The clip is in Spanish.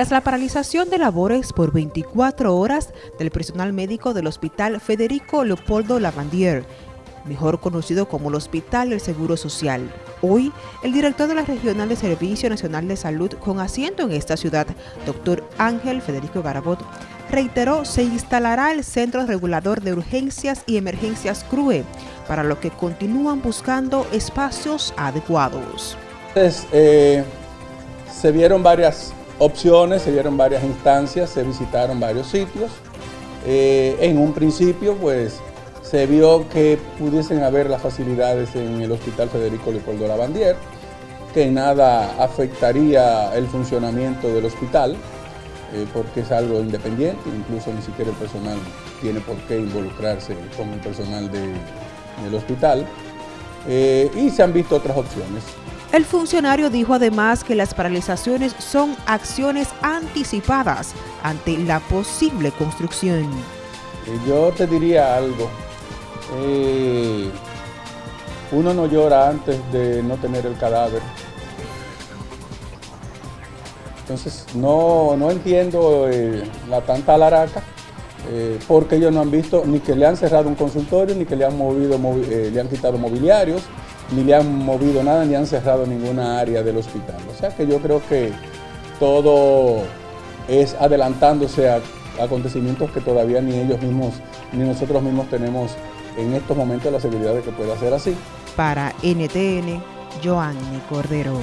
Tras la paralización de labores por 24 horas del personal médico del Hospital Federico Leopoldo Lavandier, mejor conocido como el Hospital del Seguro Social. Hoy, el director de la Regional de Servicio Nacional de Salud con asiento en esta ciudad, doctor Ángel Federico Garabot, reiteró se instalará el Centro Regulador de Urgencias y Emergencias CRUE, para lo que continúan buscando espacios adecuados. Eh, se vieron varias opciones, se vieron varias instancias, se visitaron varios sitios. Eh, en un principio, pues, se vio que pudiesen haber las facilidades en el Hospital Federico Leopoldo Lavandier, que nada afectaría el funcionamiento del hospital, eh, porque es algo independiente, incluso ni siquiera el personal tiene por qué involucrarse con el personal del hospital. Eh, y se han visto otras opciones. El funcionario dijo además que las paralizaciones son acciones anticipadas ante la posible construcción. Eh, yo te diría algo. Eh, uno no llora antes de no tener el cadáver. Entonces no, entiendo eh, la tanta laraca porque ellos no han visto ni que le han cerrado un consultorio, ni que le han movido, le han quitado mobiliarios, ni le han movido nada, ni han cerrado ninguna área del hospital. O sea que yo creo que todo es adelantándose a acontecimientos que todavía ni ellos mismos, ni nosotros mismos tenemos en estos momentos la seguridad de que pueda ser así. Para NTN, Joanny Cordero.